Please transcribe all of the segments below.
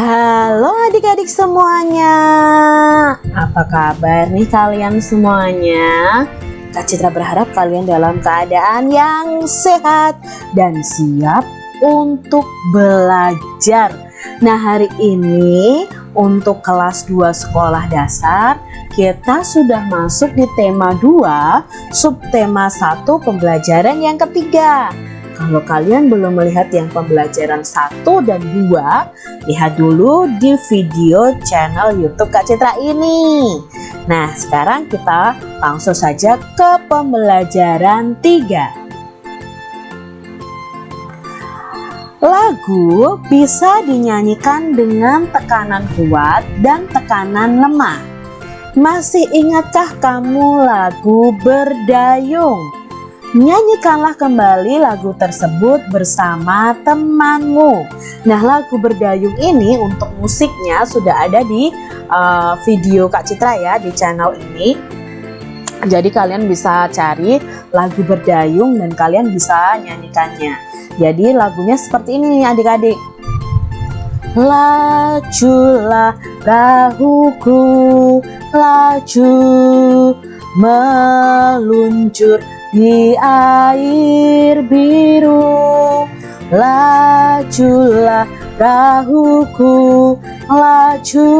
Halo adik-adik semuanya. Apa kabar nih kalian semuanya? Kak Citra berharap kalian dalam keadaan yang sehat dan siap untuk belajar. Nah hari ini untuk kelas 2 sekolah dasar kita sudah masuk di tema 2 subtema 1 pembelajaran yang ketiga kalau kalian belum melihat yang pembelajaran 1 dan 2, lihat dulu di video channel YouTube Kak Citra ini. Nah, sekarang kita langsung saja ke pembelajaran 3. Lagu bisa dinyanyikan dengan tekanan kuat dan tekanan lemah. Masih ingatkah kamu lagu berdayung? Nyanyikanlah kembali lagu tersebut bersama temanmu. Nah, lagu berdayung ini untuk musiknya sudah ada di uh, video Kak Citra ya di channel ini. Jadi kalian bisa cari lagu berdayung dan kalian bisa nyanyikannya. Jadi lagunya seperti ini adik-adik. Lajulah perahuku, laju meluncur di air biru lajulah perahuku laju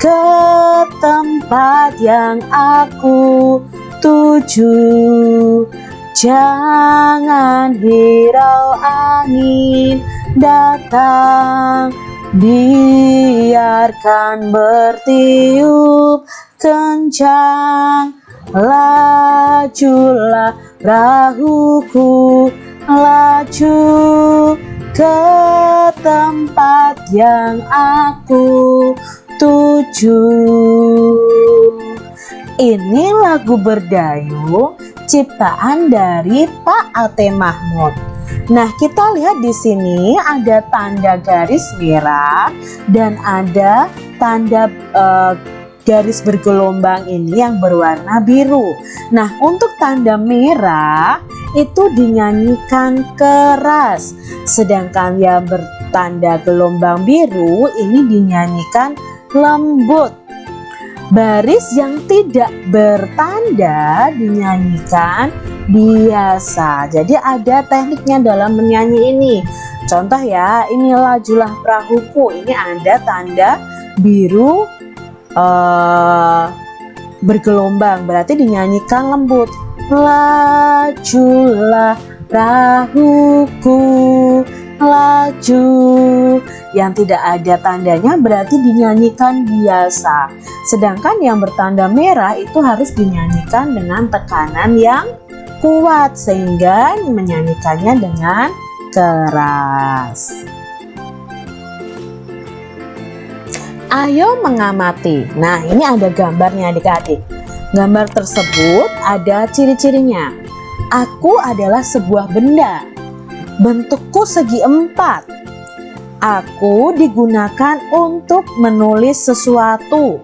ke tempat yang aku tuju. Jangan hirau angin datang biarkan bertiup kencang Lajulah perahuku Laju ke tempat yang aku tuju. Ini lagu berdayung ciptaan dari Pak Ate Mahmud. Nah, kita lihat di sini ada tanda garis merah dan ada tanda uh, garis bergelombang ini yang berwarna biru. Nah, untuk tanda merah itu dinyanyikan keras, sedangkan yang bertanda gelombang biru ini dinyanyikan lembut. Baris yang tidak bertanda dinyanyikan biasa. Jadi ada tekniknya dalam menyanyi ini. Contoh ya, ini lajulah perahuku. Ini ada tanda biru uh, bergelombang. Berarti dinyanyikan lembut. Lajulah perahuku laju. Yang tidak ada tandanya berarti dinyanyikan biasa. Sedangkan yang bertanda merah itu harus dinyanyikan dengan tekanan yang kuat sehingga menyanyikannya dengan keras Ayo mengamati. Nah, ini ada gambarnya adik-adik. Gambar tersebut ada ciri-cirinya. Aku adalah sebuah benda. Bentukku segi empat. Aku digunakan untuk menulis sesuatu.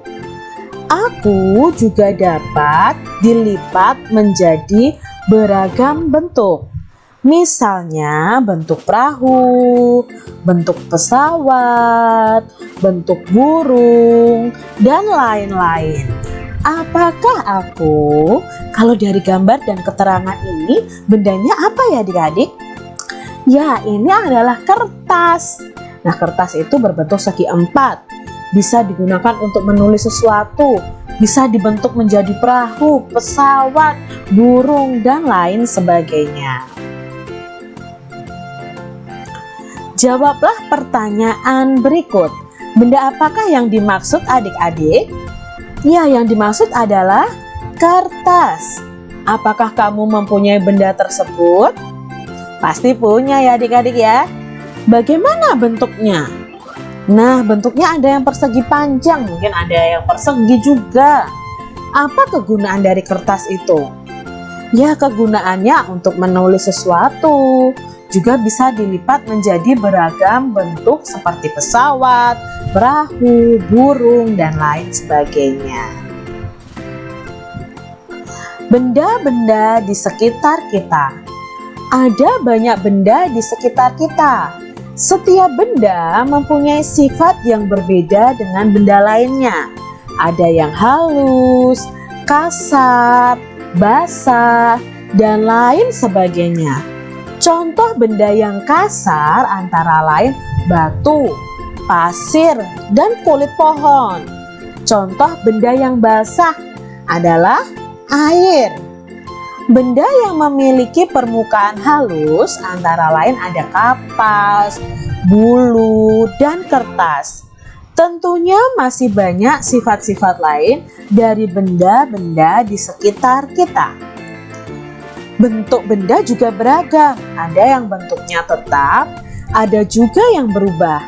Aku juga dapat dilipat menjadi beragam bentuk. Misalnya bentuk perahu, bentuk pesawat, bentuk burung, dan lain-lain. Apakah aku? Kalau dari gambar dan keterangan ini, bendanya apa ya adik-adik? Ya, ini adalah kertas. Nah, kertas itu berbentuk segi empat. Bisa digunakan untuk menulis sesuatu, bisa dibentuk menjadi perahu, pesawat, burung, dan lain sebagainya. Jawablah pertanyaan berikut. Benda apakah yang dimaksud adik-adik? Ya, yang dimaksud adalah kertas. Apakah kamu mempunyai benda tersebut? Pasti punya ya adik-adik ya. Bagaimana bentuknya? Nah, bentuknya ada yang persegi panjang, mungkin ada yang persegi juga. Apa kegunaan dari kertas itu? Ya, kegunaannya untuk menulis sesuatu, juga bisa dilipat menjadi beragam bentuk seperti pesawat, perahu, burung, dan lain sebagainya. Benda-benda di sekitar kita Ada banyak benda di sekitar kita Setiap benda mempunyai sifat yang berbeda dengan benda lainnya. Ada yang halus, kasar, basah, dan lain sebagainya. Contoh benda yang kasar antara lain batu, pasir, dan kulit pohon. Contoh benda yang basah adalah air. Benda yang memiliki permukaan halus antara lain ada kapas, bulu, dan kertas. Tentunya masih banyak sifat-sifat lain dari benda-benda di sekitar kita. Bentuk benda juga beragam, ada yang bentuknya tetap, ada juga yang berubah.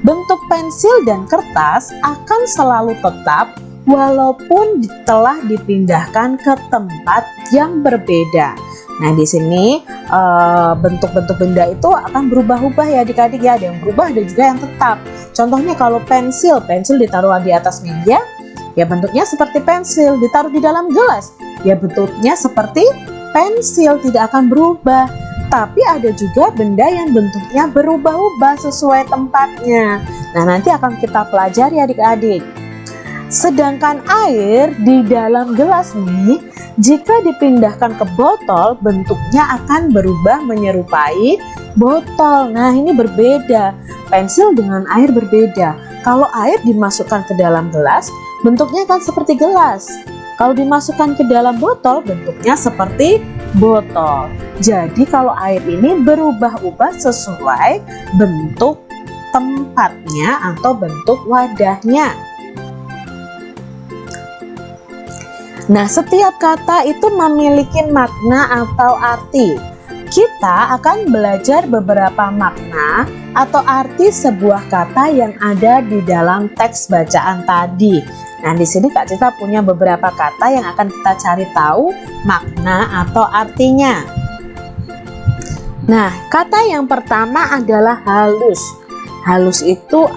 Bentuk pensil dan kertas akan selalu tetap walaupun telah dipindahkan ke tempat yang berbeda. Nah, di sini eh, bentuk-bentuk benda itu akan berubah-ubah ya adik-adik ya. Ada yang berubah, ada juga yang tetap. Contohnya kalau pensil, pensil ditaruh di atas meja, ya bentuknya seperti pensil. Ditaruh di dalam gelas, ya bentuknya seperti pensil, tidak akan berubah. Tapi ada juga benda yang bentuknya berubah-ubah sesuai tempatnya. Nah, nanti akan kita pelajari adik-adik. Sedangkan air di dalam gelas ini jika dipindahkan ke botol bentuknya akan berubah menyerupai botol. Nah ini berbeda, pensil dengan air berbeda. Kalau air dimasukkan ke dalam gelas bentuknya akan seperti gelas. Kalau dimasukkan ke dalam botol bentuknya seperti botol. Jadi kalau air ini berubah-ubah sesuai bentuk tempatnya atau bentuk wadahnya. Nah, setiap kata itu memiliki makna atau arti. Kita akan belajar beberapa makna atau arti sebuah kata yang ada di dalam teks bacaan tadi. Nah, di sini Kak Cita punya beberapa kata yang akan kita cari tahu makna atau artinya. Nah, kata yang pertama adalah halus. Halus itu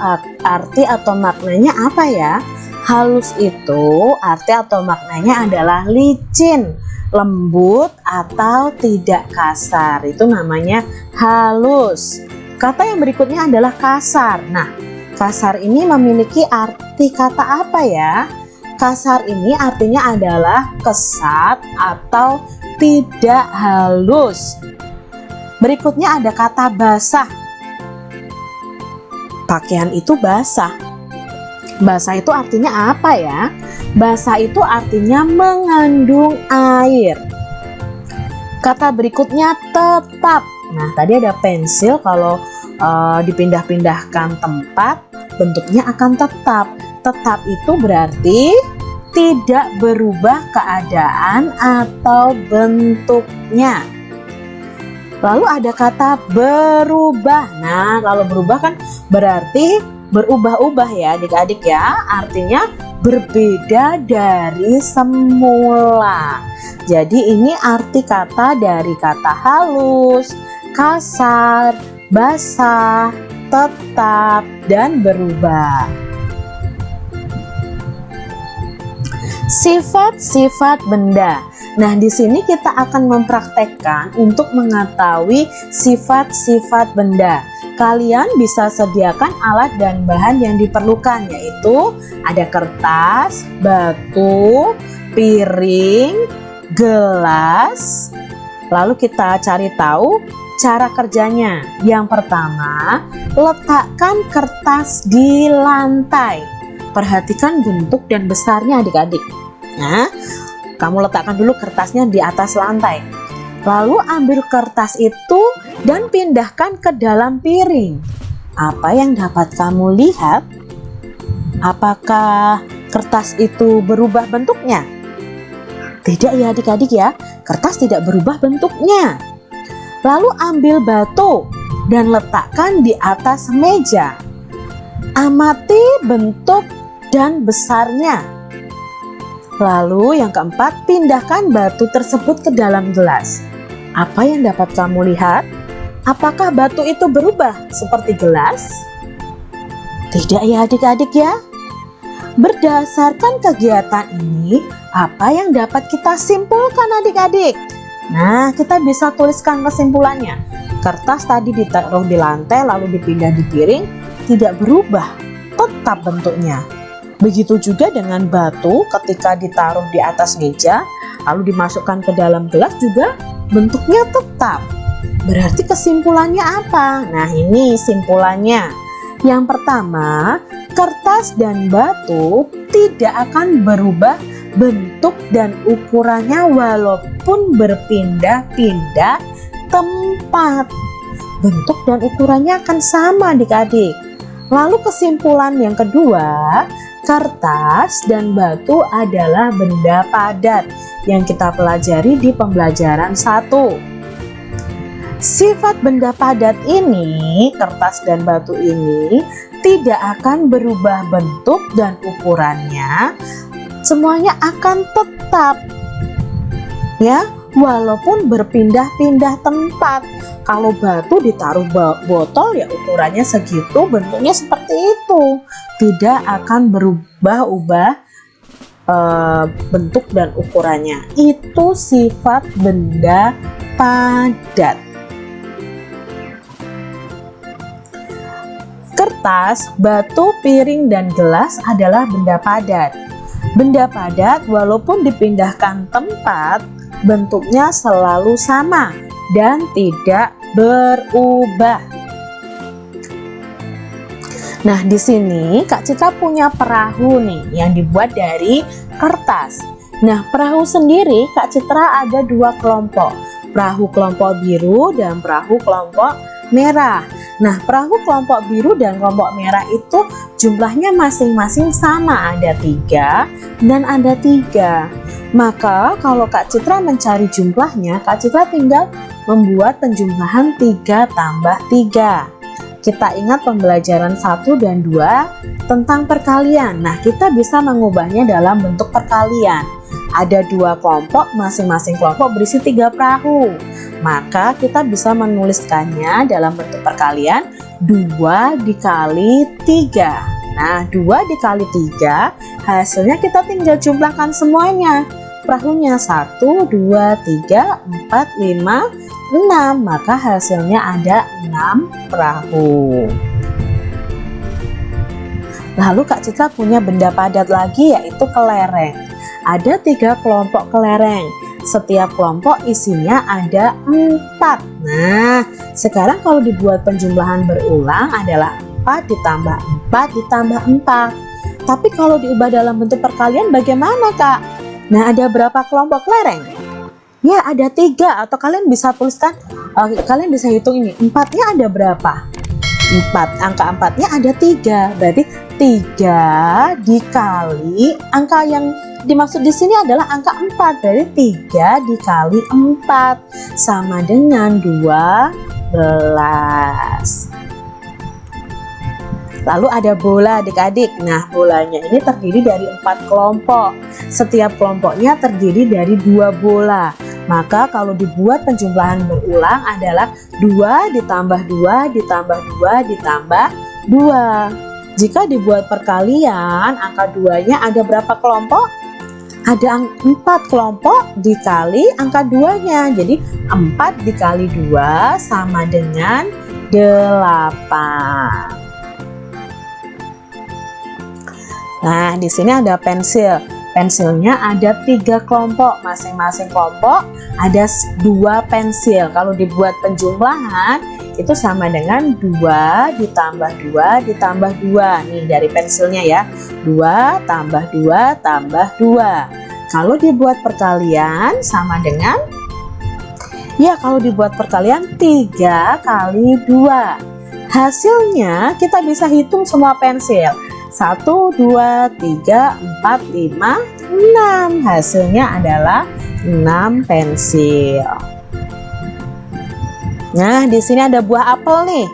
arti atau maknanya apa ya? Halus itu arti atau maknanya adalah licin, lembut atau tidak kasar. Itu namanya halus. Kata yang berikutnya adalah kasar. Nah, kasar ini memiliki arti kata apa ya? Kasar ini artinya adalah kesat atau tidak halus. Berikutnya ada kata basah. Pakaian itu basah Basah itu artinya apa ya? Basah itu artinya mengandung air. Kata berikutnya tetap. Nah, tadi ada pensil kalau uh, dipindah-pindahkan tempat bentuknya akan tetap. Tetap itu berarti tidak berubah keadaan atau bentuknya. Lalu ada kata berubah. Nah, kalau berubah kan berarti berubah-ubah ya adik-adik ya artinya berbeda dari semula. Jadi ini arti kata dari kata halus kasar basah tetap dan berubah. Sifat-sifat benda. Nah, di sini kita akan mempraktekkan untuk mengetahui sifat-sifat benda kalian bisa sediakan alat dan bahan yang diperlukan yaitu ada kertas, batu, piring, gelas. Lalu kita cari tahu cara kerjanya. Yang pertama, letakkan kertas di lantai. Perhatikan bentuk dan besarnya adik-adik. Nah, kamu letakkan dulu kertasnya di atas lantai. Lalu ambil kertas itu dan pindahkan ke dalam piring. Apa yang dapat kamu lihat? Apakah kertas itu berubah bentuknya? Tidak ya adik-adik ya, kertas tidak berubah bentuknya. Lalu ambil batu dan letakkan di atas meja. Amati bentuk dan besarnya. Lalu yang keempat, pindahkan batu tersebut ke dalam gelas. Apa yang dapat kamu lihat? Apakah batu itu berubah seperti gelas? Tidak ya adik-adik ya. Berdasarkan kegiatan ini, apa yang dapat kita simpulkan adik-adik? Nah, kita bisa tuliskan kesimpulannya. Kertas tadi ditaruh di lantai lalu dipindah di piring, tidak berubah, tetap bentuknya. Begitu juga dengan batu ketika ditaruh di atas meja, lalu dimasukkan ke dalam gelas juga bentuknya tetap. Berarti kesimpulannya apa? Nah ini simpulannya. Yang pertama, kertas dan batu tidak akan berubah bentuk dan ukurannya walaupun berpindah-pindah tempat. Bentuk dan ukurannya akan sama adik-adik. Lalu kesimpulan yang kedua, kertas dan batu adalah benda padat yang kita pelajari di pembelajaran satu. Sifat benda padat ini, kertas dan batu ini tidak akan berubah bentuk dan ukurannya. Semuanya akan tetap ya. Walaupun berpindah-pindah tempat. Kalau batu ditaruh botol ya ukurannya segitu bentuknya seperti itu. Tidak akan berubah-ubah e, bentuk dan ukurannya. Itu sifat benda padat kertas, batu, piring, dan gelas adalah benda padat Benda padat walaupun dipindahkan tempat, bentuknya selalu sama dan tidak berubah. Nah, di sini Kak Citra punya perahu nih yang dibuat dari kertas. Nah, perahu sendiri Kak Citra ada dua kelompok, perahu kelompok biru dan perahu kelompok merah. Nah, perahu kelompok biru dan kelompok merah itu jumlahnya masing-masing sama, ada tiga dan ada tiga. Maka kalau Kak Citra mencari jumlahnya, Kak Citra tinggal membuat penjumlahan 3 tambah 3. Kita ingat pembelajaran 1 dan 2 tentang perkalian. Nah, kita bisa mengubahnya dalam bentuk perkalian. Ada dua kelompok, masing-masing kelompok berisi tiga perahu maka kita bisa menuliskannya dalam bentuk perkalian 2 dikali 3 nah 2 dikali 3 hasilnya kita tinggal jumlahkan semuanya. Perahunya 1, 2, 3, 4, 5, 6 maka hasilnya ada 6 perahu. Lalu Kak Citra punya benda padat lagi yaitu kelereng. Ada tiga kelompok kelereng setiap kelompok isinya ada empat. Nah, sekarang kalau dibuat penjumlahan berulang adalah 4 ditambah 4 ditambah 4. Tapi kalau diubah dalam bentuk perkalian bagaimana kak? Nah, ada berapa kelompok kelereng? Ya, ada tiga atau kalian bisa tuliskan, uh, kalian bisa hitung ini, empatnya ada berapa? 4, angka empatnya ada tiga, berarti 3 dikali angka yang dimaksud di sini adalah angka 4 dari 3 dikali 4 sama dengan 12 lalu ada bola adik-adik. Nah bolanya ini terdiri dari empat kelompok. Setiap kelompoknya terdiri dari dua bola. Maka kalau dibuat penjumlahan berulang adalah 2 ditambah 2 ditambah 2 ditambah 2 jika dibuat perkalian angka 2 nya ada berapa kelompok? ada empat kelompok dikali angka duanya. Jadi 4 dikali 2 sama dengan 8 Nah di sini ada pensil pensilnya ada tiga kelompok. Masing-masing kelompok ada dua pensil. Kalau dibuat penjumlahan itu sama dengan 2 ditambah 2 ditambah 2 nih dari pensilnya ya. 2 tambah 2 tambah 2 kalau dibuat perkalian sama dengan? Ya kalau dibuat perkalian 3 kali 2 hasilnya kita bisa hitung semua pensil 1, 2, 3, 4, 5, 6 hasilnya adalah 6 pensil. Nah di sini ada buah apel nih.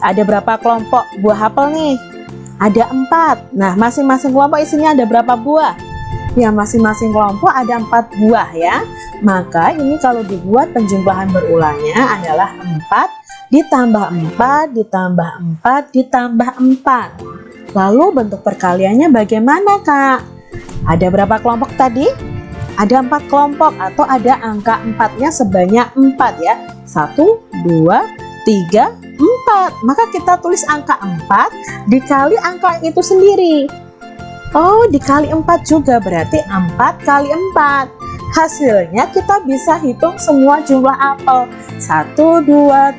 Ada berapa kelompok buah apel nih? Ada empat. Nah masing-masing kelompok isinya ada berapa buah? Ya masing-masing kelompok ada empat buah ya. Maka ini kalau dibuat penjumlahan berulangnya adalah 4 ditambah 4 ditambah 4 ditambah 4 lalu bentuk perkaliannya bagaimana kak? Ada berapa kelompok tadi? Ada empat kelompok atau ada angka empatnya sebanyak empat ya? Satu dua tiga empat. Maka kita tulis angka empat dikali angka itu sendiri. Oh dikali empat juga berarti empat kali empat hasilnya kita bisa hitung semua jumlah apel. 1 2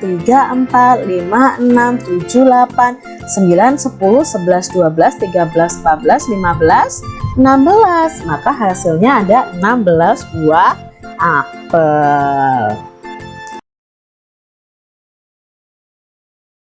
3 4 5 6 7 8 9 10 11 12 13 14 15 16 maka hasilnya ada 16 buah apel